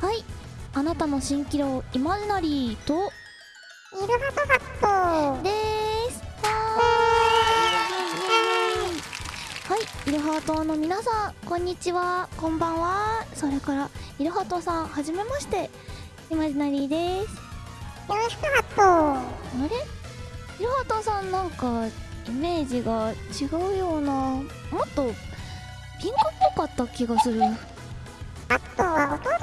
はい。あなたの蜃気楼イマジナリーと。イルハトハット。でーすはーいはい。イルハートの皆さんこんにちは。こんばんは。それからイルハートさんはじめまして。イマジナリーです。よろしくハット。あれ？イルハートさんなんかイメージが違うような。もっとピンクっぽかった気がする。ハットは弟ハ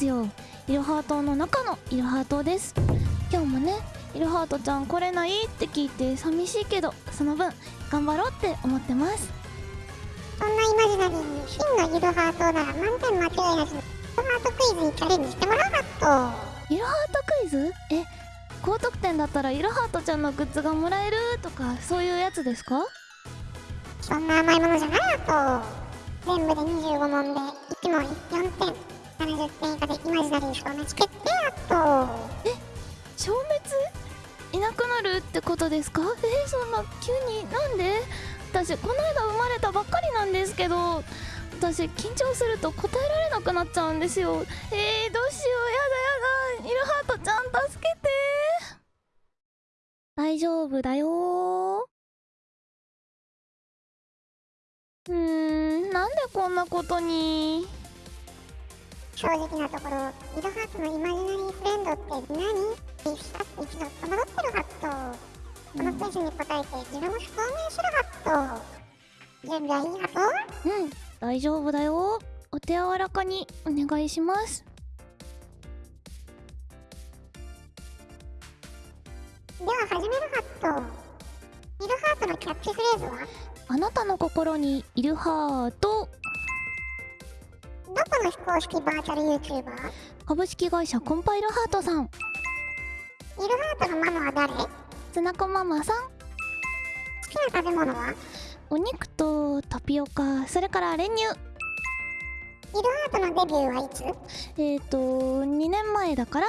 ですよ。イルハートの中のイルハートです。今日もねイルハートちゃん来れないって聞いて寂しいけどその分頑張ろうって思ってます。そんなイマジナリーに真のイルハートなら満点間違いなしのイルハートクイズにチャレンジしてもらうハッイルハートクイズ？え高得点だったらイルハートちゃんのグッズがもらえるとかそういうやつですか？トそんな甘いものじゃないハット。全部で25問で1問4点70点以下でイマジナリー消滅決定ハットえ消滅？いなくなるってことですか？えそんな急になんで？私この間生まれたばっかりなんですけど私緊張すると答えられなくなっちゃうんですよ。えー、どうしよう？やだやだ。イルハートちゃん助けて。大丈夫だよ。うーんなんでこんなことに？正直なところイルハートのイマジナリーフレンドって何？一度戸惑ってるハットこのクイズに答えて自分を証明するハット準備はいいハットうん。大丈夫だよ。お手柔らかにお願いします。では始めるハットイルハートのキャッチフレーズは？あなたの心にいるハートどこの非公式バーチャル YouTuber? 株式会社コンパイルハートさん。イルハートのママは誰？好つなこママさん。きな食べ物は？お肉とタピオカそれから練乳。イルハートのデビューはいつ？えっ、ー、と2年前だから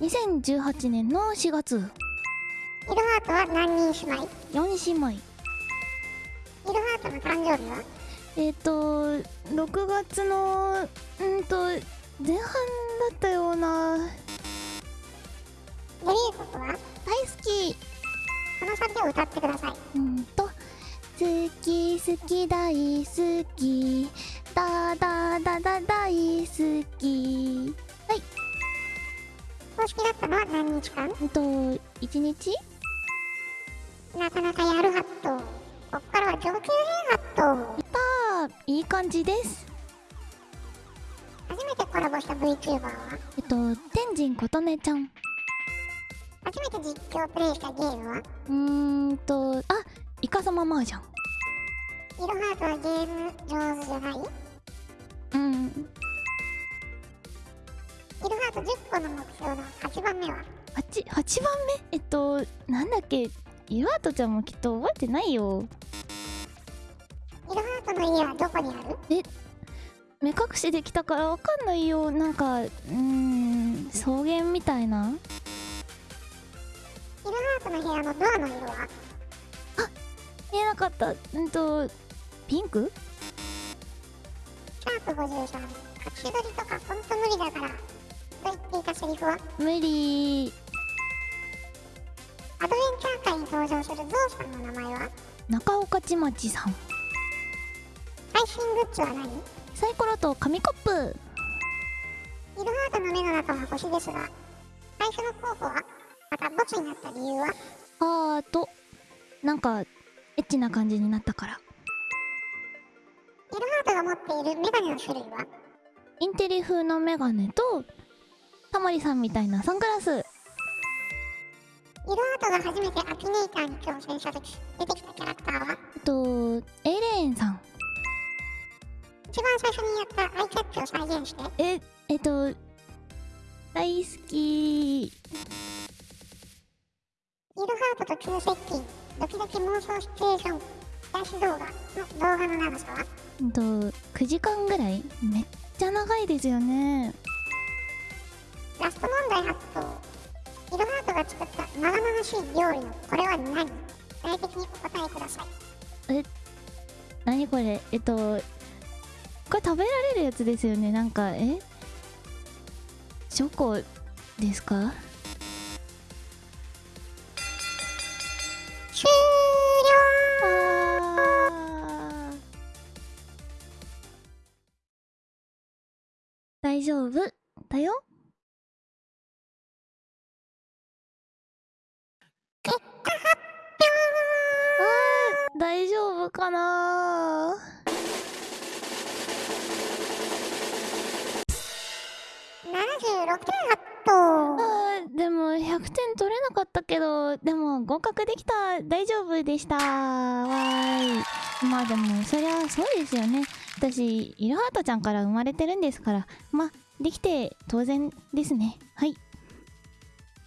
2018年の4月。イルハートは何人姉妹？4姉妹。イルハートの誕生日は？えっ、ー、と6月のうんと前半だったような。デビュー曲は？大好き。このサビを歌ってください。うんと。好き好き大好き。だだだだ大好き。はい。公式だったのは何日間？えっと1日？なかなかやるハット。こっからは上級編？いい感じです。初めてコラボした VTuber は？えっと天神琴音ちゃん。初めて実況プレイしたゲームは？うーんとあイカサママージャンイルハートはゲーム上手じゃない？うん。ハート10個の目標の8番目は？8, 8番目？えっとなんだっけ？イワートちゃんもきっと覚えてないよの家はどこにある？目隠しできたからわかんないよ。なんかうーん草原みたいな。イルハートの部屋のドアの色は？見えなかった。うんとピンク？シャープ53隠し撮りとかほんと無理だから。と言っていたセリフは？無理。アドベンチャー界に登場するゾウさんの名前は？中岡ちまちさん配信グッズは何？イルサイコロと紙コップ。ハートの目の中は星ですが最初の候補はまたボツになった理由は？ハート。なんかエッチな感じになったから。イルハートが持っているメガネの種類は？インテリ風のメガネとタモリさんみたいなサングラス。イルハートが初めてアキネーターに挑戦した時出てきたキャラクターは？あとエイレーンさん最初にやったアイキャッチを再現して。ええっと大好き。イルハートと急接近ドキドキ妄想シチュエーション癒し動画の動画の長さは？うんと9時間ぐらい？めっちゃ長いですよね。ラスト問題発動イルハートが作った長々しい料理のこれは何？具体的にお答えください。何これ？えっとこれ食べられるやつですよね。なんかえ？チョコですか？終あー。大丈夫？だよ。大丈夫かなあーでも100点取れなかったけどでも合格できた。大丈夫でした。わーい。まあでもそりゃそうですよね。私イルハートちゃんから生まれてるんですから。まあできて当然ですね。はい。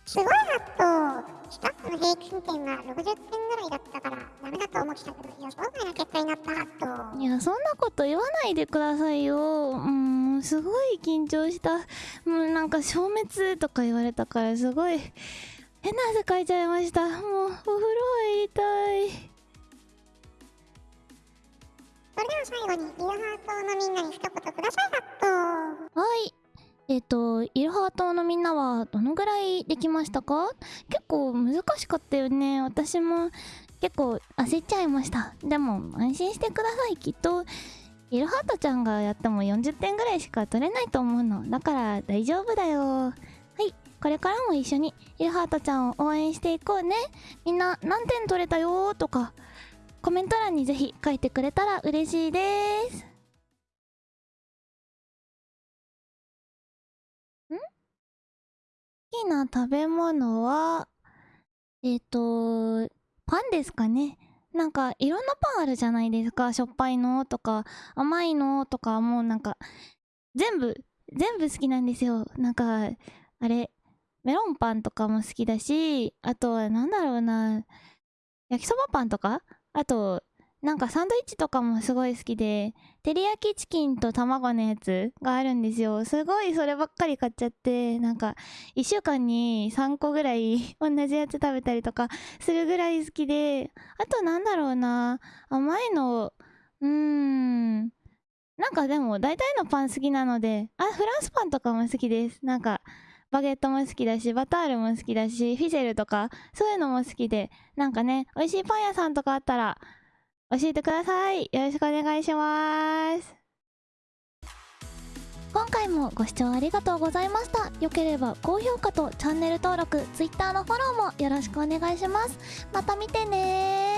すごいハットスタッフの平均点が60点ぐらいだったからダメだと思ってたけど予想外な結果になったハットいやそんなこと言わないでくださいよ。うんすごい緊張したもうなんか消滅とか言われたからすごい変な汗かいちゃいましたもうお風呂入りたいそれでは最後にイルハートのみんなに一言くださいハットはい。えっ、と、イルハートのみんなはどのぐらいできましたか？結構難しかったよね。私も結構焦っちゃいました。でも安心してください。きっと、イルハートちゃんがやっても40点ぐらいしか取れないと思うの。だから大丈夫だよ。はい。これからも一緒にイルハートちゃんを応援していこうね。みんな何点取れたよとか、コメント欄にぜひ書いてくれたら嬉しいですん？好きな食べ物は、えっ、と、パンですかね。なんか、いろんなパンあるじゃないですか。しょっぱいのとか、甘いのとか、もうなんか、全部、全部好きなんですよ。なんか、あれ、メロンパンとかも好きだし、あとはなんだろうな、焼きそばパンとか？あと、なんかサンドイッチとかもすごい好きで、照り焼きチキンと卵のやつがあるんですよ。すごいそればっかり買っちゃって、なんか、1週間に3個ぐらい 同じやつ食べたりとかするぐらい好きで、あとなんだろうな、甘いの、うーん、なんかでも大体のパン好きなので、あ、フランスパンとかも好きです。なんか、バゲットも好きだし、バタールも好きだし、フィゼルとか、そういうのも好きで、なんかね、美味しいパン屋さんとかあったら、教えてください。よろしくお願いします。今回もご視聴ありがとうございました。よければ高評価とチャンネル登録、Twitter のフォローもよろしくお願いします。また見てね